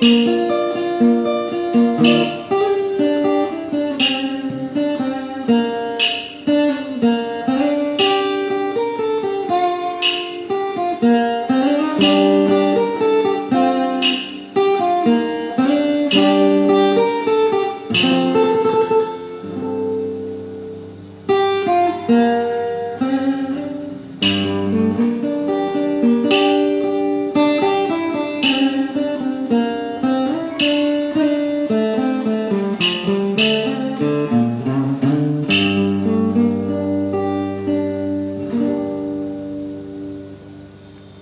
Música